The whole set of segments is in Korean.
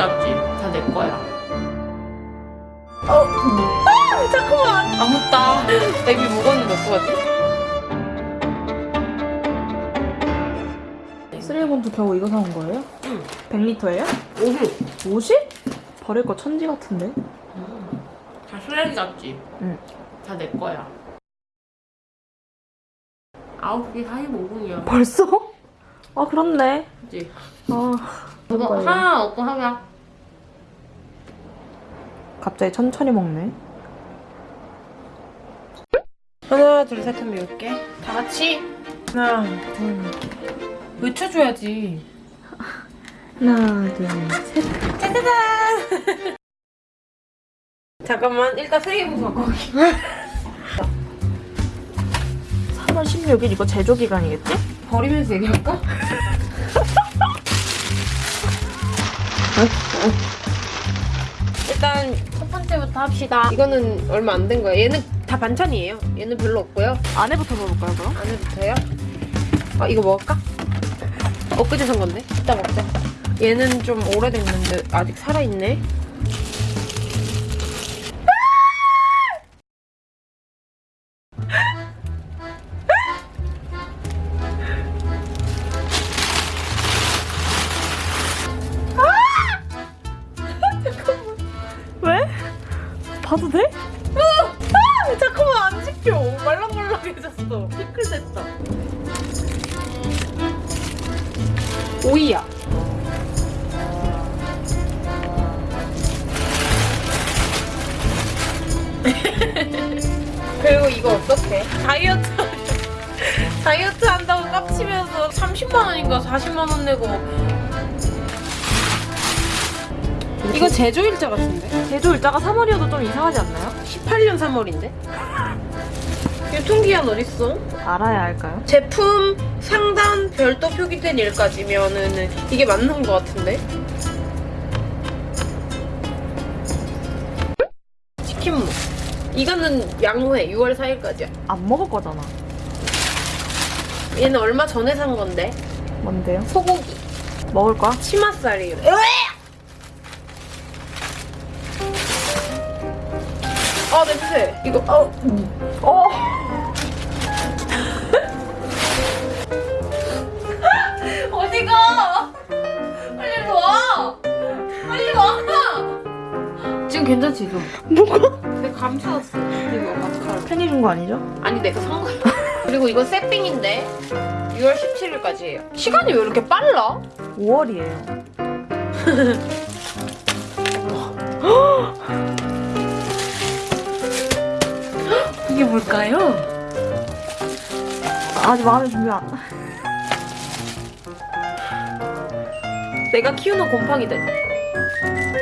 잡지. 다 내 거야. 어. 아, 잠깐만. 아, 맞다. 데뷔 먹었는데 어떡하지? 쓰레기봉투 겨우 이거 사온 거예요? 응. 100리터예요? 오후. 50? 버릴 거 천지 같은데? 다 쓰레기 잡지. 응. 다 내 거야. 9시 45분이야. 벌써? 아 그렇네. 그치? 아 저도 거예요? 하나 넣고 하면 갑자기 천천히 먹네. 하나, 둘, 셋 하면 몇 개? 다 같이 하나, 둘. 외쳐줘야지. 하나 둘 셋. 짜자잔! 잠깐만, 일단 갖고 올게. 3월 16일 이거 제조 기간이겠지? 버리면서 얘기할까? 일단 첫 번째부터 합시다. 이거는 얼마 안 된 거야. 얘는 다 반찬이에요. 얘는 별로 없고요. 안에부터 먹을까요 그럼? 안에부터요? 아 이거 먹을까? 엊그제 산 건데? 이따 먹자. 얘는 좀 오래됐는데 아직 살아있네. 봐도 돼? 아, 잠깐만 안 지켜. 말랑말랑해졌어. 피클 됐다. 오이야. 그리고 이거 어떡해? 다이어트 다이어트 한다고 깝치면서 30만 원인가 40만 원 내고 이거 제조 일자 같은데? 제조 일자가 3월이어도 좀 이상하지 않나요? 18년 3월인데? 유통기한 어딨어? 알아야 할까요? 제품 상단 별도 표기된 일까지면은 이게 맞는 것 같은데? 치킨무 이거는 양호해 6월 4일까지야 안 먹을 거잖아. 얘는 얼마 전에 산 건데 뭔데요? 소고기 먹을 거야? 치맛살이에요 아 냄새 이거 어 어. 어디 가 빨리 와 빨리 와 지금 괜찮지 좀? 내가 감추었어 이거 마스카라 팬이 준 거 아니죠? 아니 내가 산 거야 그리고 이거 세핑인데 6월 17일까지 예요 시간이 왜 이렇게 빨라? 5월이에요. 뭘까요? 아직 마음의 준비 안. 내가 키우는 곰팡이들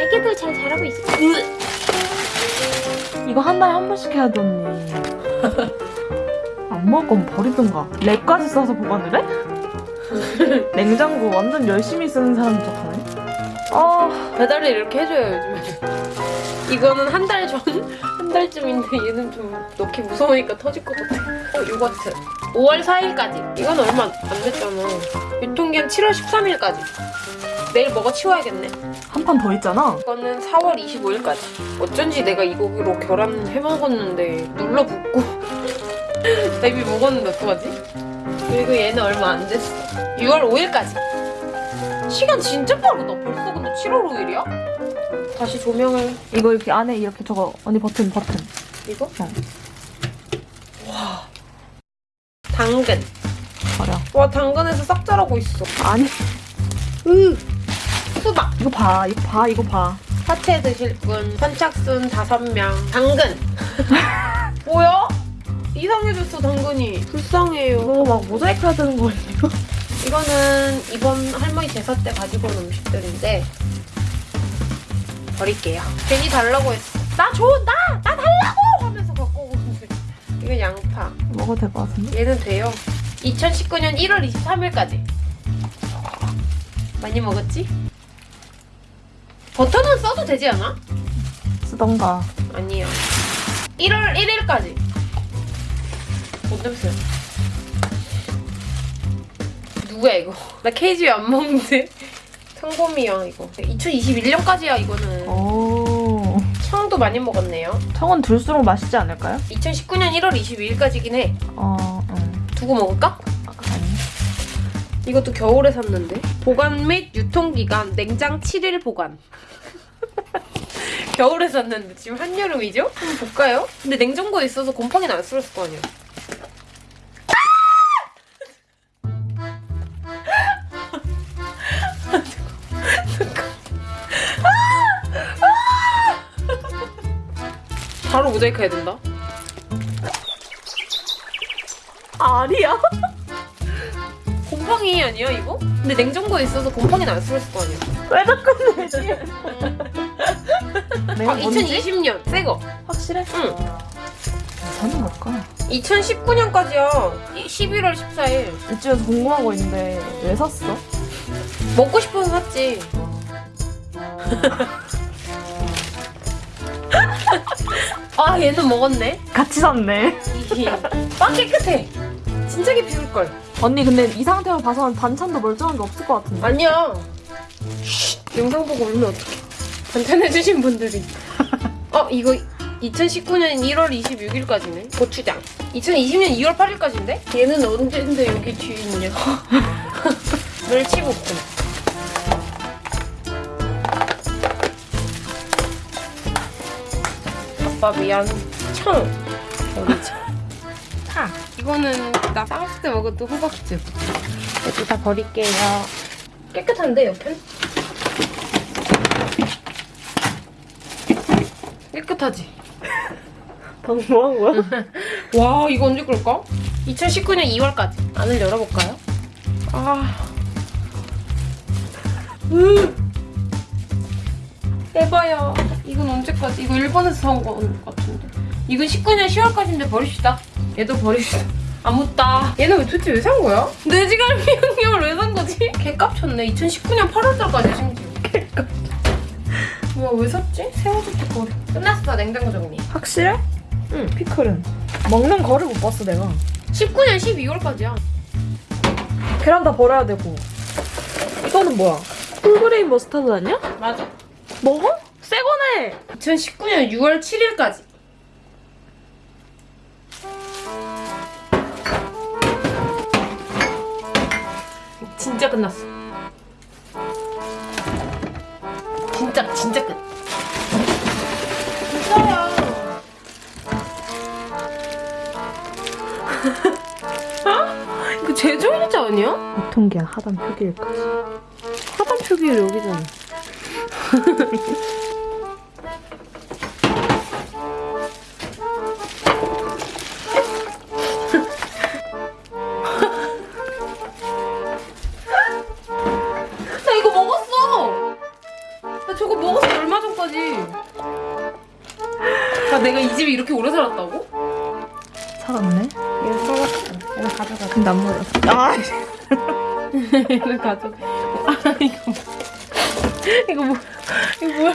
애기들 잘 자라고 있어 이거 한 달에 한 번씩 해야 돼 언니. 안 먹을 거면 버리든가. 랩까지 써서 보관을 해? 냉장고 완전 열심히 쓰는 사람 척하네. 아 배달을 이렇게 해줘요 요즘에 이거는 한 달 전? 한 달쯤인데 얘는 좀 넣기 무서우니까 터질 것 같아. 어 요거트 5월 4일까지. 이건 얼마 안 됐잖아. 유통기한 7월 13일까지. 내일 먹어 치워야겠네. 한 판 더 있잖아. 이거는 4월 25일까지. 어쩐지 내가 이거로 계란 해먹었는데 눌러붙고 나 이미 먹었는데 어떡하지? 그리고 얘는 얼마 안 됐어. 6월 5일까지. 시간 진짜 빠르다. 벌써 근데 7월 5일이야? 다시 조명을 이거 이렇게 안에 이렇게 저거 언니 버튼 버튼. 이거? 어. 와 당근 버려. 와 당근에서 싹 자라고 있어 아니 으 수박 이거 봐 이거 봐 이거 봐. 사채 드실 분 선착순 5명 당근 뭐야? 이상해졌어 당근이 불쌍해요 이거 막 모자이크 되는 거 아니에요? 이거는 이번 할머니 제사 때 가지고 온 음식들인데 버릴게요 괜히 달라고 했어 나 줘! 나! 나 달라고! 하면서 갖고 오는데 이건 양파 먹어도 될 것 같은데? 얘는 돼요 2019년 1월 23일까지 많이 먹었지? 버터는 써도 되지 않아? 쓰던가. 아니요 1월 1일까지 뭔 냄새야 누구야 이거 나 케이지 안 먹는데 평범이야 이거 2021년까지야 이거는 오. 청도 많이 먹었네요 청은 둘수록 맛있지 않을까요? 2019년 1월 22일까지긴 해 어, 응. 두고 먹을까? 아니. 이것도 겨울에 샀는데 보관 및 유통기간 냉장 7일 보관 겨울에 샀는데 지금 한여름이죠? 한번 볼까요? 근데 냉장고에 있어서 곰팡이는 안 쓸었을 거 아니야 바 모자이크 해야 된다 알이야? 곰팡이 아니야 이거? 근데 냉장고에 있어서 곰팡이는 안 쓸었을 거 아니야 왜 자꾸 내지? 아 뭔지? 2020년 새거 확실해? 응 저는 뭘까? 2019년까지야 11월 14일 이쯤에서 궁금한 거 있는데 왜 샀어? 먹고 싶어서 샀지 아 얘는 먹었네. 같이 샀네. 빵 깨끗해. 진짜 비울걸. 언니 근데 이 상태로 봐서는 반찬도 멀쩡한 게 없을 것 같은데. 아니야. 영상 보고 울면 어떡해. 반찬해주신 분들이. 어 이거 2019년 1월 26일까지네. 고추장. 2020년 2월 8일까지인데? 얘는 언제인데 여기 뒤에 있냐 멸치볶음 미안 청 버리자 파 이거는 나 쌍수 때 먹었던 호박즙 이것도 다 버릴게요 깨끗한데 옆엔? 깨끗하지? 방금 뭐한 거야? 와 이거 언제 끌까? 2019년 2월까지 안을 열어볼까요? 아 으. 에바야 이건 언제까지? 이거 일본에서 사온 거 같은데 이건 19년 10월까지인데 버립시다 얘도 버립시다 안 묻다 얘는 왜 도대체 왜 산 거야? 내 지갈비 양념을 왜 산 거지? 개값 쳤네 2019년 8월달까지 심지어 개값 뭐야 왜 샀지? 새우젓도 버려 끝났어 냉장고 정리 확실해? 응. 피클은. 먹는 거를 못 봤어 내가. 19년 12월까지야 계란 다 버려야 되고. 이거는 뭐야? whole grain mustard 아니야? 맞아 먹어? 새 거네. 2019년 6월 7일까지. 진짜 끝났어. 진짜 진짜 끝. 진짜야. 이거 제조일자 아니야? 유통기한 하단 표기일까지. 하단 표기율 여기잖아. 나 이거 먹었어. 나 저거 먹었어 얼마 전까지. 아 내가 이 집에 이렇게 오래 살았다고? 살았네. 얘는 살았어. 얘는 가져가. 근데 안 먹었어. 아, 얘는 가져가. 아 이거 뭐. 이거 뭐 이거 뭐야?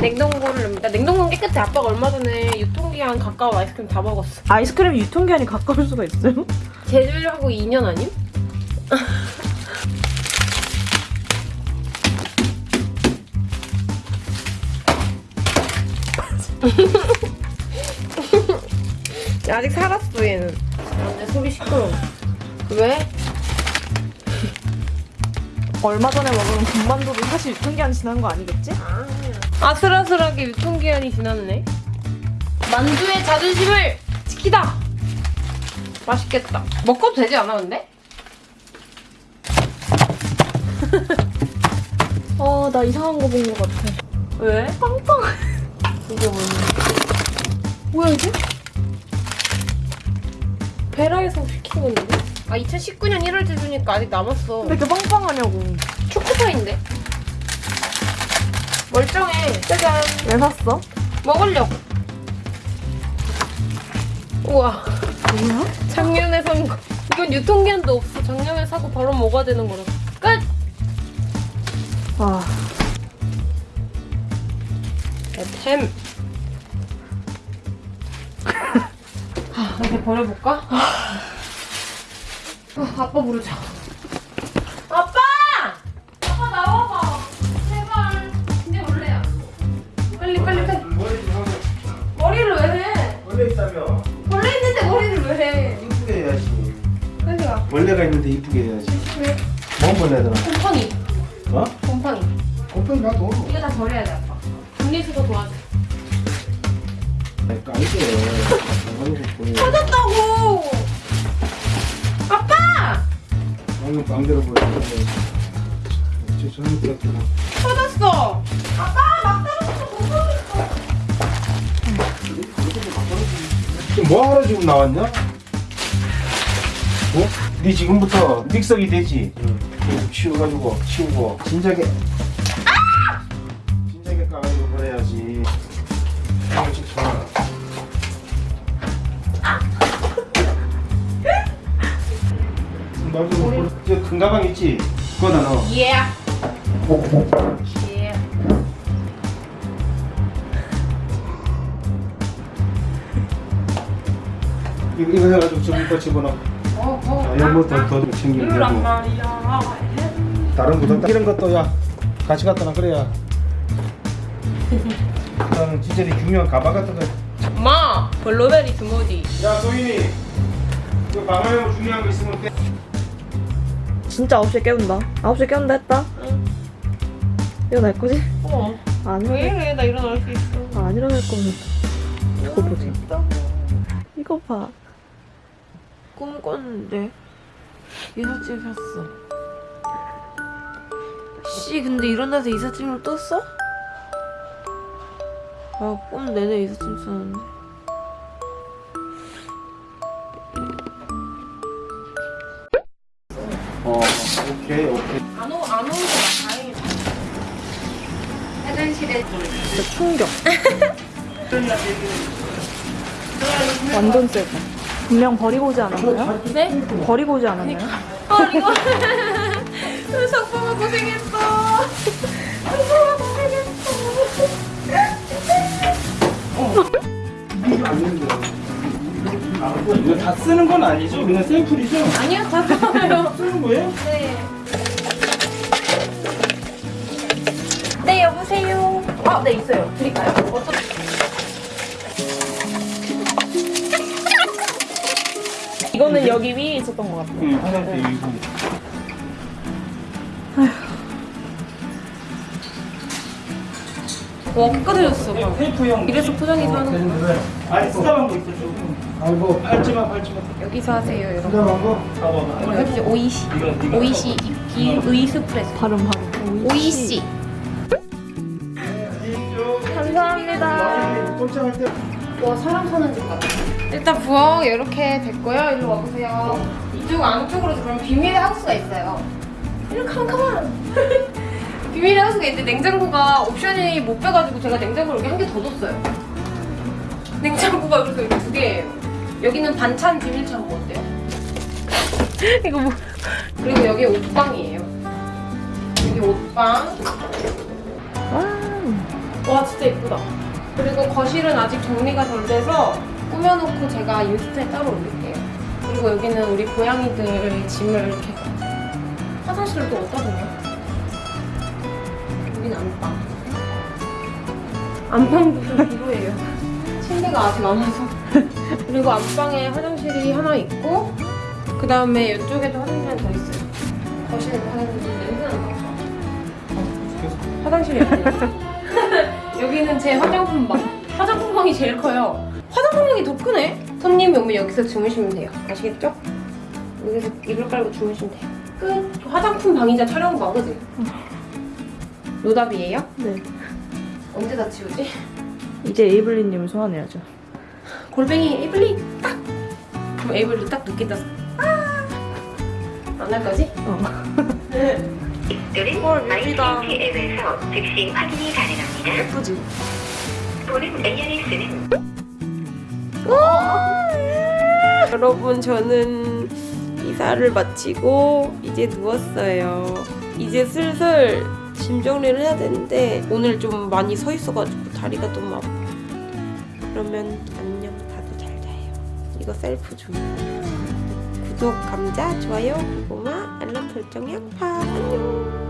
냉동고를 넣습니다. 냉동고는 깨끗해. 아빠가 얼마 전에 유통기한 가까운 아이스크림 다 먹었어. 아이스크림 유통기한이 가까울 수가 있어요? 제조일하고 2년 아님? 아직 살았어 얘는. 아, 내 소리 시끄러워. 왜? 얼마 전에 먹은 군만두도 사실 유통기한 지난 거 아니겠지? 아슬아슬하게 유통기한이 지났네. 만두의 자존심을 지키다. 맛있겠다. 먹어도 되지 않아 근데? 어, 나 이상한 거본거 같아. 왜? 빵빵. 이게 뭐냐? 뭐야 이게? 베라에서 시킨 건데? 아 2019년 1월 제주니까 아직 남았어. 왜 이렇게 빵빵하냐고. 초코파인데? 멀쩡해. 짜잔. 왜 샀어? 먹으려고. 우와. 뭐야? 작년에 산 거. 이건 유통기한도 없어. 작년에 사고 바로 먹어야 되는 거라. 끝! 와. 템. 아, 이제 버려볼까? 아, 아빠 부르자. 아빠! 아빠 나와봐. 제발. 이제 올래요. 빨리 빨리 빨리. 머리를 왜 해? 원래 있다며. 원래 있는데 머리를 왜 해? 이쁘게 해야지. 빨리 와. 원래가 있는데 이쁘게 해야지. 왜? 뭔 보내더라? 곰팡이. 어? 곰팡이. 곰팡이 나도. 이거 다 버려야 돼 아빠. 분리수거 도와줘. 아니 찾았다고! 방금 방대로 보여 저 저는 그렇게 터졌어. 아빠 막. 지금 뭐하러 지금 나왔냐? 어? 네 지금부터 믹서기 되지? 응. 치워가지고 치우고 진작에 큰 가방 있지? 그거다 넣어 예. 예. 이거, 이거 해가지고 저기 거 집어넣어 어, 어. 자, 이런 것도 더 챙기면 되고. 다른 구독 이런 것도 야 같이 갖다 놔 그래야 나는 진짜 이 중요한 가방 같은 거. 엄마, 블루베리 스무디. 야 소인이 이거 가방에 뭐 중요한 거 있으면 빼. 진짜 9시에 깨운다 9시에 깨운다 했다 응. 일어날 거지? 어. 안 왜 이래? 나 일어날 수 있어. 아, 안 일어날 거면 이거 보지 이거 봐 꿈 꿨는데 이삿짐 샀어. 씨 근데 일어나서 이삿짐을 또 써? 아꿈 내내 이삿짐 썼는데. 진짜 충격 완전 세다 분명 버리고 오지 않았나요? 네? 버리고 오지 않았나요? 어, 이거. 석봉아 고생했어. 석봉아 고생했어. 이거 다 쓰는 건 아니죠? 그냥 샘플이죠? 아니요, 다 좋아요. 쓰는 거예요? 네. 네, 여보세요. 아, 네, 있어요. 드릴까요? 어떤... 이거는 여기 위에 있었던 것 같아요 응 화장대 이거. 와, 끝까지졌어. 테이프형. 이래서 포장해서 하는 거. 아니 쓰다만 거 있어 조금. 아이고 팔찌만 팔찌만. 여기서 하세요, 여러분. 쓰다만 거? 해주세요. 오이시. 오이시 비의 스프레소. 발음 발음 오이시. 감사합니다 꼼짝할 때. 와, 사람 사는 집 같아. 일단 부엌 이렇게 됐고요. 이리로 와보세요. 이쪽 안쪽으로 그럼 비밀의 하우스가 있어요. 이렇게 하면 가만. 비밀의 하우스가 있는데 냉장고가 옵션이 못 빼가지고 제가 냉장고를 여기 한 개더 뒀어요. 냉장고가 이렇게 두 개예요. 여기는 반찬 비밀 창고 어때요? 이거 뭐 그리고 여기 옷방이에요. 여기 옷방. 와, 와 진짜 예쁘다. 그리고 거실은 아직 정리가 덜 돼서 꾸며놓고 제가 인스타에 따로 올릴게요. 그리고 여기는 우리 고양이들 짐을 이렇게 화장실을 또 어디다 두냐? 여기는 안방. 안방도 좀 비로해요. 침대가 아직 안 와서. 그리고 안방에 화장실이 하나 있고 그 다음에 이쪽에도 화장실 하나 더 있어요. 거실에 화장실 냄새 난다. 화장실이 아니에요. 여기는 제 화장품 방. 화장품 방이 제일 커요. 화장품 방이 더 크네. 손님이 오면 여기서 주무시면 돼요. 아시겠죠? 여기서 이불 깔고 주무시면 돼요. 끝. 화장품 방이자 촬영 방 그지? 노답이에요? 네 언제 다 치우지? 이제 에이블리님을 소환해야죠 골뱅이 에이블리 딱. 그럼 에이블리 딱 늦게 떠서. 아! 안 할 거지? 어. 헐, 여기다. 앱에서 즉시 확인이 가능합니다. 예쁘지? 보는 ARS는 여러분 저는 이사를 마치고 이제 누웠어요. 이제 슬슬 짐 정리를 해야 되는데 오늘 좀 많이 서 있어가지고 다리가 너무 아파. 그러면 안녕 다들 잘 자요. 이거 셀프 좀. 구독, 감자, 좋아요, 고구마, 알람 설정, 양파 안녕.